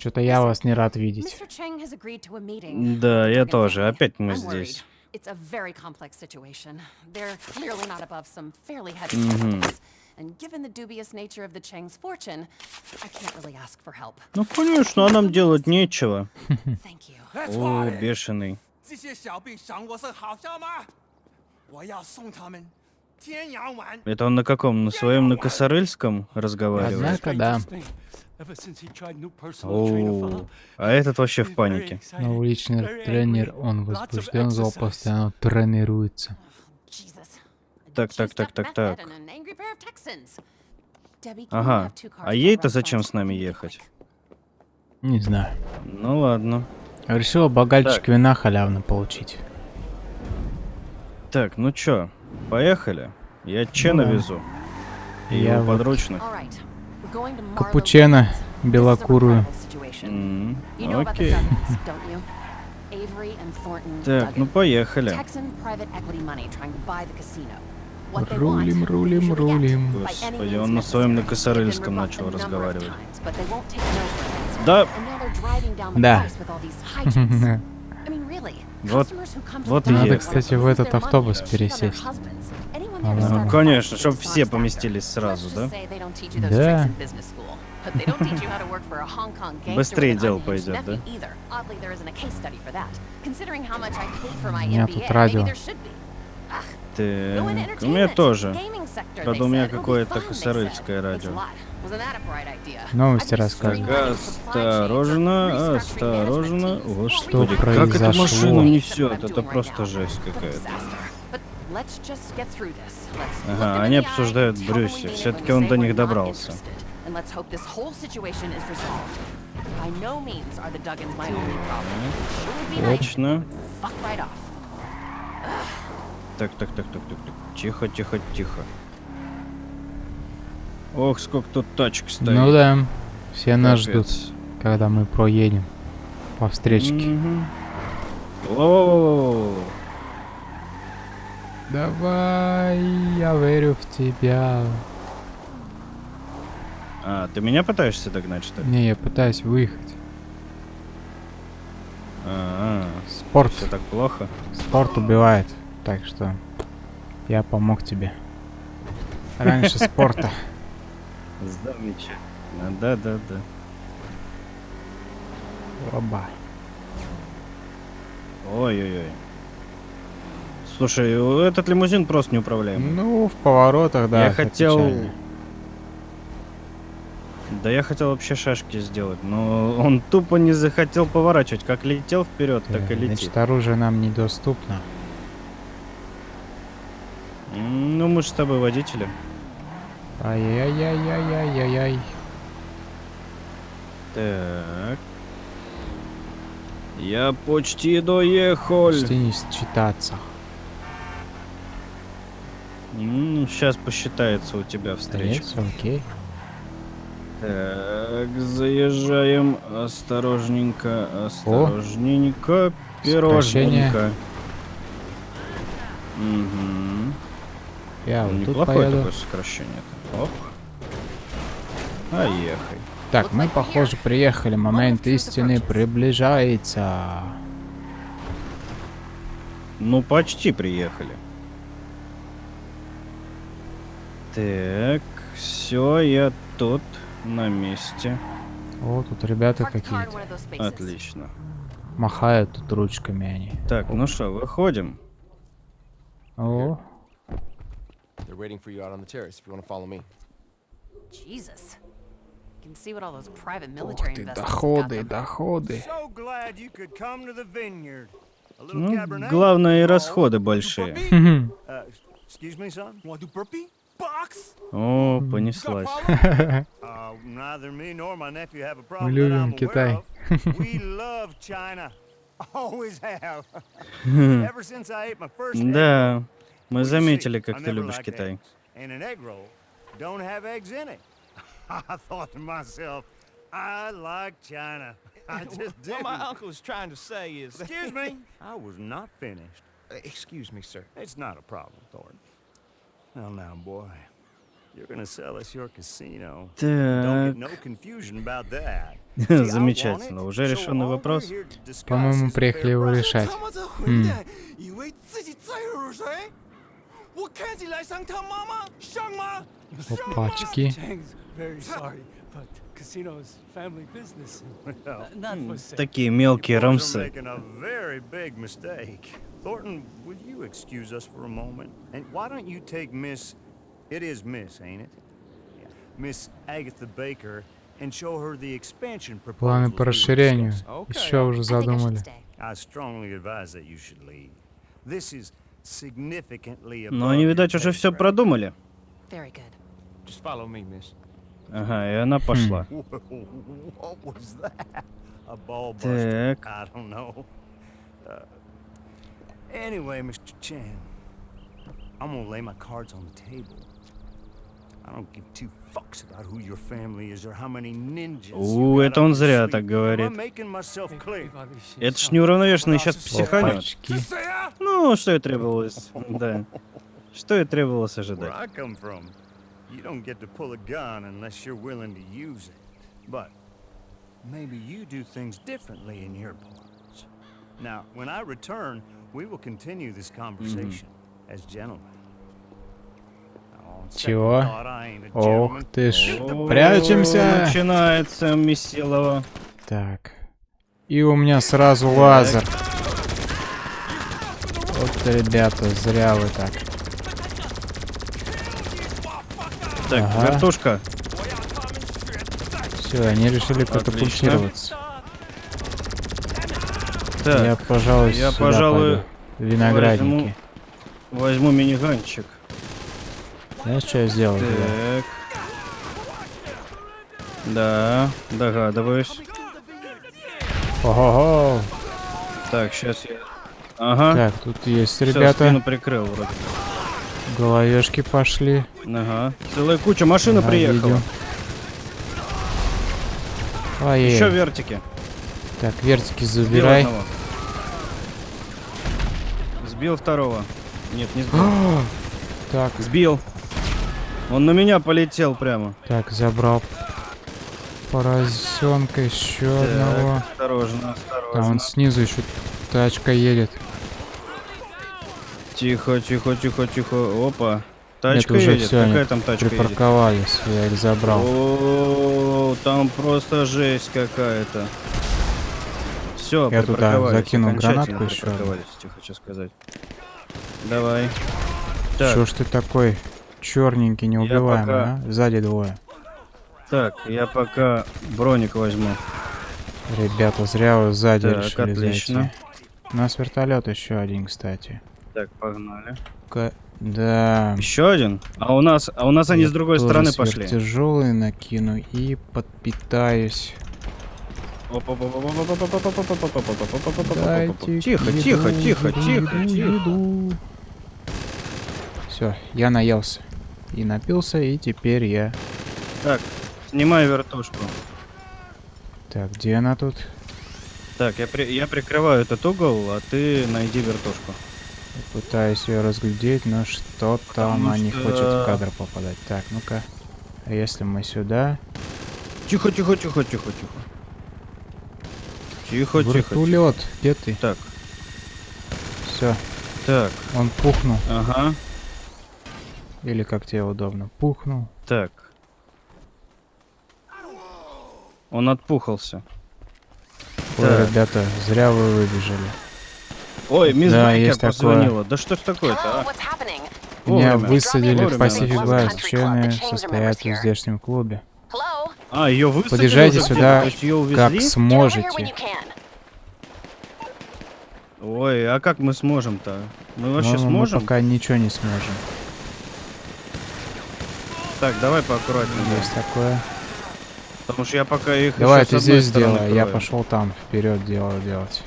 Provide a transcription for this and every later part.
Что-то я вас не рад видеть. Mr. Cheng has agreed to a meeting. Да, with я Duggan тоже. family. Опять мы I'm здесь. worried. It's a very complex situation. They're clearly not above some fairly heavy Мгм. politics. And given the dubious nature of the Cheng's fortune, I can't really ask for help. Ну, конечно, а нам делать нечего. Thank you. О, бешеный. 这些小兵赏我是好笑吗？我要送他们天涯玩。 Это он на каком? На своем на косарыльском разговаривает? Однако, да. О, а этот вообще в панике. Новый личный тренер, он возбужден, зал постоянно тренируется. Jesus. A Так, так, так, так, так. Ага. А ей-то зачем с нами ехать? Не знаю. Ну ладно. Решила богальчик Так. вина халявно получить. Так, ну чё, поехали? Я Че Ну да. навезу. И Я его вот- подручных. A белокурую. the Окей. Так, ну поехали. Рулим, рулим, рулим. Господи, он на своем на been начал разговаривать. Да, Да. Вот- вот и Надо, кстати, в этот автобус пересесть. Ну конечно, чтобы все поместились сразу, да? Да. Быстрее дело пойдет, да? У меня тут радио. Так, у меня тоже. Правда, у меня какое-то said. радио. Новости or Осторожно, осторожно. teams. Господи, What как эту произошло? машину несет? Это просто жесть какая-то. Ага, они обсуждают when we он до них not добрался. Точно. Так, так, так, так, так, так. Тихо, тихо, тихо. Ох, сколько тут тачек стоит. Ну да. Все нас ждут, Капец. когда мы проедем по встречке. Мгм. Воу-воу-воу-воу. Давай, я верю в тебя. А, ты меня пытаешься догнать, что ли? Не, я пытаюсь выехать. А, Спорт. все так плохо. Спорт убивает. Так что я помог тебе. Раньше спорта. Замечательно. Да-да-да. Оба. Ой-ой-ой. Слушай, этот лимузин просто неуправляемый. Ну, в поворотах, да. я хотел... печально. Да я хотел вообще шашки сделать, но он тупо не захотел поворачивать. Как летел вперед, так и Э, летит. Значит, оружие нам недоступно. Ну, мы же с тобой водители. Ай-яй-яй-яй-яй-яй. Так. Я почти доехал. Почти не считаться. Сейчас посчитается у тебя встреча. Конец, окей. Так, заезжаем осторожненько, осторожненько, Сокращение. пирожненько. Угу. Я вот тут Неплохое поеду. такое сокращение. Оп. А ехай. Так, мы, похоже, приехали. Момент истины приближается. Ну, почти приехали. Так, все, я тут, на месте. О, тут ребята какие-то. Отлично. Махают тут ручками они. Так, ну что, выходим. О, They're waiting for you out on the terrace if you want to follow me. Jesus. You can see what all those private ух military ты, доходы, доходы. Ну, главное и Oh, расходы большие. burpee? Хм, Uh, excuse me, son? Want to do burpee? Box? О, You got a понеслась. problem? Uh, neither me nor my nephew have a problem that любим I'm aware Китай. of. We love China. Always have. Ever since I ate my first egg Да, мы Well, you заметили, see, как I ты never любишь liked Китай. eggs, And an egg roll don't have eggs in it. I thought to myself, I like China. I just What didn't. my uncle is trying to say is. that- Excuse me. I was not finished. Uh, Excuse me, sir. It's not a problem, Thornton. Well, now, boy, you're gonna sell us your casino. Don't no. Замечательно, уже решенный вопрос. По-моему, приехали его решать. Хм. Опачки. Такие мелкие рамсы. Thornton, will you excuse us for a moment? And why don't you take Miss... It is Miss, ain't it? Yeah. Miss Agatha Baker and show her the expansion Планы по расширению. Еще уже задумали. I strongly advise that you should leave. This is significantly Но они, видать, уже все продумали. Very good. Just follow me, miss. Ага, и она пошла. What was that? A ball buster? Так. I don't know. Uh, anyway, Mr. Chan, I'm gonna lay my cards on the table. I don't give two fucks about who your family is or how many ninjas. У, это он зря так говорит. Это ж неуравновешенный сейчас психанет. Ну, что и требовалось. Да. Что и требовалось ожидать. You don't get to pull a gun unless you're willing to use it. But maybe you do things differently in your parts. Now, when I return, we will continue this conversation as gentlemen. On second Чего? Ох ты ж. Прячемся. Начинается месилово. Так. И у меня сразу лазер. Вот, ребята, зря вы так. Так, Ага. вертушка. Все, они решили катапультироваться. Так, Я, пожалуй, я, пожалуй, пойду. Виноградники. возьму миниганчик. Знаешь, что я сделал? Так. Да, догадываюсь. Ого-го. Так, сейчас я... Ага. Так, тут есть Всё, ребята. спину прикрыл вроде. Головешки пошли. Ага. Целая куча. Машина Ага, приехала. Еще вертики. Так, вертики Сбил забирай. одного. Сбил второго. Нет, не сбил. Так, Сбил. Он на меня полетел прямо. так, забрал поросенка еще одного. Так, осторожно, Там осторожно. вон снизу еще тачка едет. Тихо, тихо, тихо, тихо. Опа. Тачка уже едет. они Какая там тачка едет? Припарковались, я их забрал. О, там просто жесть какая-то. Все, Я туда закинул гранатку тебе хочу сказать. Давай. Так, Что ж ты такой черненький, неубиваемый, пока- а? Сзади двое. так, я пока броник возьму. Ребята, зря вы сзади Так, решили отлично. зайти. У нас вертолет еще один, кстати. Так, погнали. Ка- Да. Еще один? А у нас, а у нас они с другой стороны пошли. Тяжелый накину и подпитаюсь. Дайте Тихо, тихо, тихо, тихо, тихо. Все, я наелся. И напился, и теперь я... Так, снимай вертушку. Так, где она тут? Так, я, при- я прикрываю этот угол, а ты найди вертушку. Пытаюсь ее разглядеть, но что-то Потому она не что- хочет в кадр попадать. Так, ну-ка. А если мы сюда? Тихо, тихо, тихо, тихо, тихо. Тихо, тихо, тихо. Вертулет, где ты? Так, Все, так, он пухнул. ага, Или как тебе удобно. Пухнул. так. Он отпухался. Ой, Так. ребята, зря вы выбежали. Ой, мисс Да, есть такое. позвонила. Да что ж такое-то, а? Меня Вовремя. высадили в Вовремя Pacific Club. The Chains are состоят в здешнем клубе. А, ее высадили Подъезжайте сюда? Как сможете. Ой, а как мы сможем-то? Мы вообще Но мы сможем? пока ничего не сможем. Так, давай поаккуратнее. Есть такое. Потому что я пока их Давай ты здесь стороны делай, я пошел там вперед дело делать.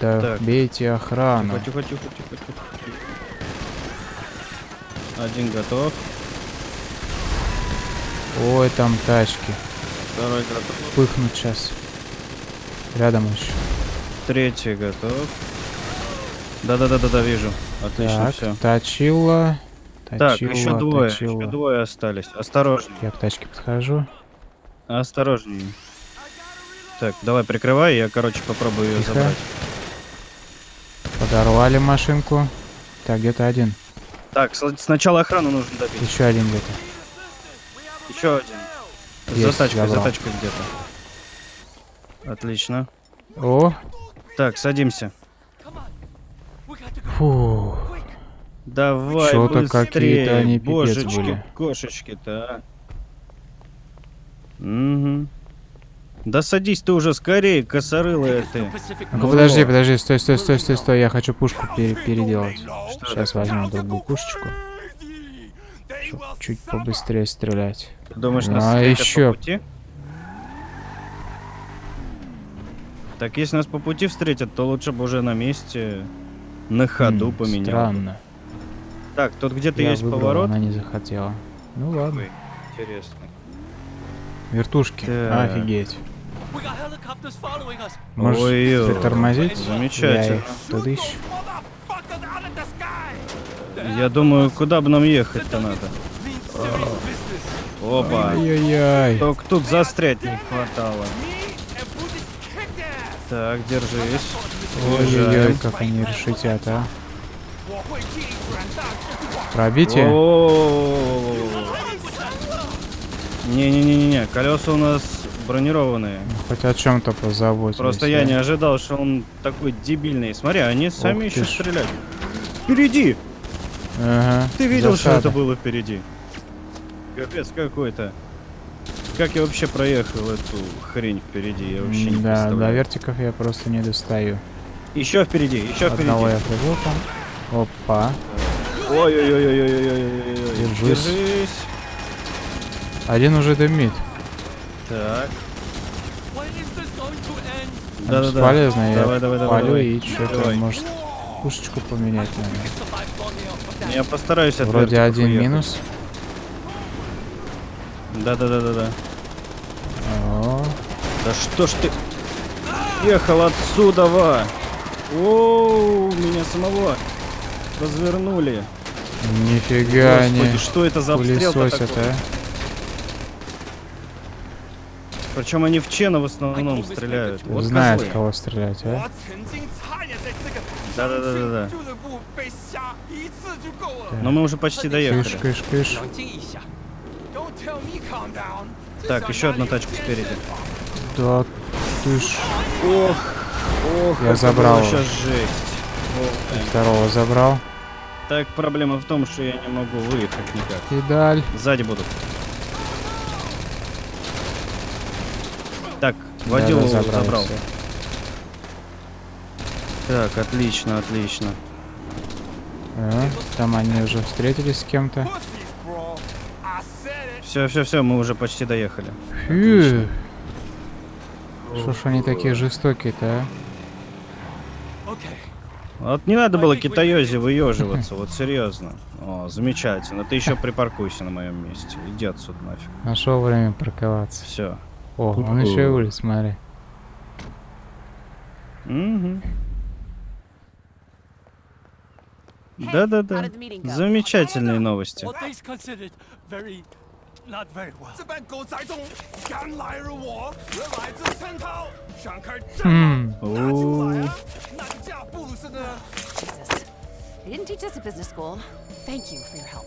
Да Так. бейте охрану. Тихо, тихо, тихо, тихо, тихо. Один готов, Ой, там тачки. второй готов, Пыхнут сейчас. Рядом еще. третий готов. Да-да-да-да-да, вижу. Отлично, Так, все. точила. Так, еще Точила, двое, точила. еще двое остались. Осторожней, Я к тачке подхожу. осторожней. Так, давай прикрывай, я, короче, попробую ее Тихо. забрать. Подорвали машинку. Так, где-то один. Так, сначала охрану нужно добить. Еще один где-то. Еще один. за Есть, тачкой, за забрал. тачкой где-то. Отлично. О, Так, садимся. фу. Давай, быстрее. какие-то они Божечки, были. кошечки-то, а. Угу. Да садись ты уже скорее, косорылая ты. Ну подожди, подожди, стой, стой, стой, стой, стой, я хочу пушку пере- переделать. Сейчас возьму другую пушечку. Чтоб чуть побыстрее стрелять. Ты думаешь, Ну, нас а встретят ещё- по пути? Так если нас по пути встретят, то лучше бы уже на месте, на ходу М, поменял. бы. Странно. Так, тут где-то есть выбрал, поворот. она не захотела. Ну ладно. Ой, Интересно. Вертушки. Так. Офигеть. Можешь Ой-ой. притормозить? Замечательно. Я их out of the sky! Я думаю, куда бы нам ехать-то надо? Опа. Ой-ой-ой. Только тут застрять не хватало. Так, держись. Ой-ой-ой, как они решитят, а. Пробитие. Не-не-не-не, колеса у нас бронированные. Хотя о чем-то позаботились. Просто я не ожидал, что он такой дебильный. Смотри, они сами еще стреляют. Впереди! Ага. Ты видел, что засада. это было впереди? Капец какой-то. Как я вообще проехал эту хрень впереди? Я вообще не Да, до вертиков я просто не достаю. Еще впереди, еще Одного впереди. я прибыл там. Опа. Ой-ой-ой-ой-ой-ой-ой-ой. Держись. Держись. Один уже дымит. Так. To end? Да-да-да. Бесполезно, я Давай, давай, давай, палю давай. и что-то, может, пушечку поменять надо. Я постараюсь от Вроде один уехать. минус. Да-да-да-да-да. О, Да что ж ты ехал отсюда, ва? О, меня самого развернули. нифига Господи, они что это за обстрел такой? а. Причем они в Чена в основном стреляют. Вот Знает, козлы. кого стрелять, а. Да-да-да-да-да. Но мы уже почти доехали. Кыш, кыш, кыш. Так, еще одна тачка спереди. Да ты ж... Ох, ох, я забрал. Сейчас жесть. Здорово забрал. Так, проблема в том, что я не могу выехать никак. Педаль. Сзади будут. Так, водил да, забрал. забрал. Так, отлично, отлично. А, Там они уже встретились с кем-то. Все, все, все, мы уже почти доехали. Фью. Что ж они такие жестокие-то, а? Вот не надо было китаёзе выеживаться, вот серьезно. О, замечательно. Ты еще припаркуйся на моем месте. Иди отсюда нафиг. Нашел время парковаться. Все. О, он еще и улиц, смотри. Да-да-да. Замечательные новости. Хм. Didn't teach us at business school. Thank you for your help.